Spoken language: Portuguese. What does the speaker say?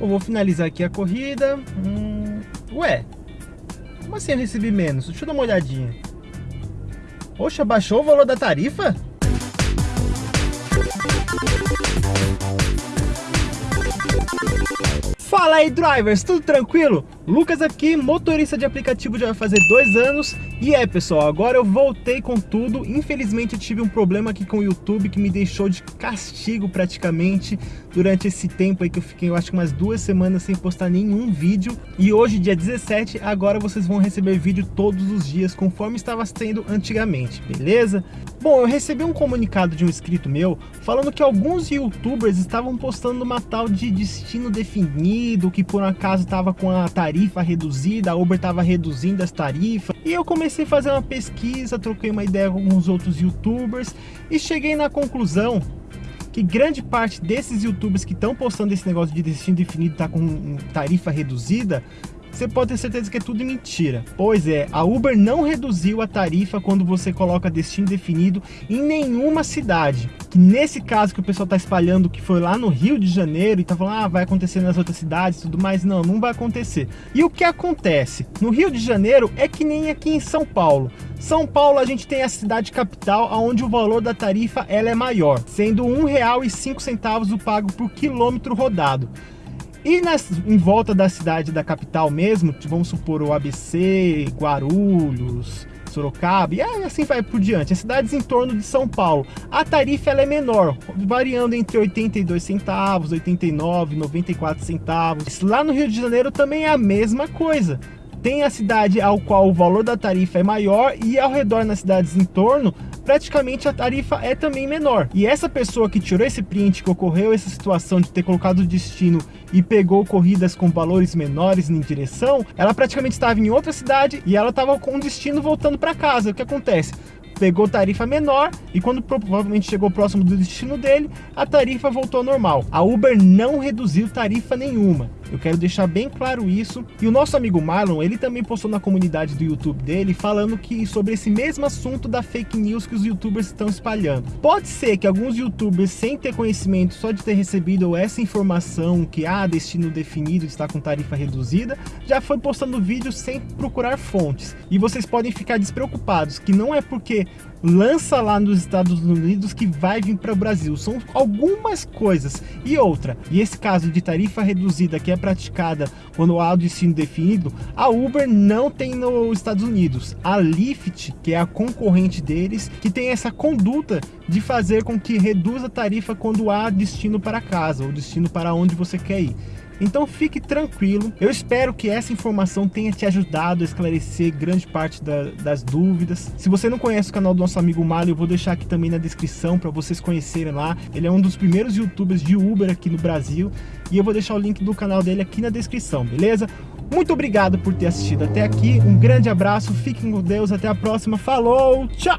Eu vou finalizar aqui a corrida. Hum, ué, como assim eu recebi menos? Deixa eu dar uma olhadinha. Poxa, baixou o valor da tarifa? Fala aí, drivers, tudo tranquilo? Lucas aqui, motorista de aplicativo já vai fazer dois anos. E é pessoal, agora eu voltei com tudo, infelizmente tive um problema aqui com o YouTube que me deixou de castigo praticamente durante esse tempo aí que eu fiquei, eu acho que umas duas semanas sem postar nenhum vídeo. E hoje dia 17, agora vocês vão receber vídeo todos os dias conforme estava sendo antigamente, beleza? Bom, eu recebi um comunicado de um inscrito meu falando que alguns youtubers estavam postando uma tal de destino definido, que por acaso estava com a tarifa tarifa reduzida, a Uber estava reduzindo as tarifas. E eu comecei a fazer uma pesquisa, troquei uma ideia com alguns outros youtubers e cheguei na conclusão que grande parte desses youtubers que estão postando esse negócio de destino definido tá com tarifa reduzida você pode ter certeza que é tudo mentira. Pois é, a Uber não reduziu a tarifa quando você coloca destino definido em nenhuma cidade. Que nesse caso que o pessoal está espalhando que foi lá no Rio de Janeiro e tá falando, ah, vai acontecer nas outras cidades e tudo mais. Não, não vai acontecer. E o que acontece? No Rio de Janeiro é que nem aqui em São Paulo. São Paulo a gente tem a cidade capital onde o valor da tarifa ela é maior, sendo R$ 1,05 o pago por quilômetro rodado. E nas, em volta da cidade, da capital mesmo, vamos supor o ABC, Guarulhos, Sorocaba, e assim vai por diante, as cidades em torno de São Paulo, a tarifa ela é menor, variando entre 82 centavos, 89, 94 centavos. Lá no Rio de Janeiro também é a mesma coisa. Tem a cidade ao qual o valor da tarifa é maior e ao redor nas cidades em torno praticamente a tarifa é também menor. E essa pessoa que tirou esse print, que ocorreu essa situação de ter colocado o destino e pegou corridas com valores menores em direção, ela praticamente estava em outra cidade e ela estava com o destino voltando para casa. O que acontece? Pegou tarifa menor e quando provavelmente chegou próximo do destino dele, a tarifa voltou ao normal. A Uber não reduziu tarifa nenhuma. Eu quero deixar bem claro isso. E o nosso amigo Marlon, ele também postou na comunidade do YouTube dele falando que sobre esse mesmo assunto da fake news que os youtubers estão espalhando. Pode ser que alguns youtubers, sem ter conhecimento, só de ter recebido essa informação que há ah, destino definido está com tarifa reduzida, já foi postando vídeos sem procurar fontes. E vocês podem ficar despreocupados, que não é porque lança lá nos Estados Unidos que vai vir para o Brasil. São algumas coisas. E outra, e esse caso de tarifa reduzida que é praticada quando há o destino definido, a Uber não tem nos Estados Unidos. A Lyft, que é a concorrente deles, que tem essa conduta de fazer com que reduza a tarifa quando há destino para casa, ou destino para onde você quer ir. Então fique tranquilo, eu espero que essa informação tenha te ajudado a esclarecer grande parte da, das dúvidas. Se você não conhece o canal do nosso amigo Mário, eu vou deixar aqui também na descrição para vocês conhecerem lá. Ele é um dos primeiros youtubers de Uber aqui no Brasil e eu vou deixar o link do canal dele aqui na descrição, beleza? Muito obrigado por ter assistido até aqui, um grande abraço, fiquem com Deus, até a próxima, falou, tchau!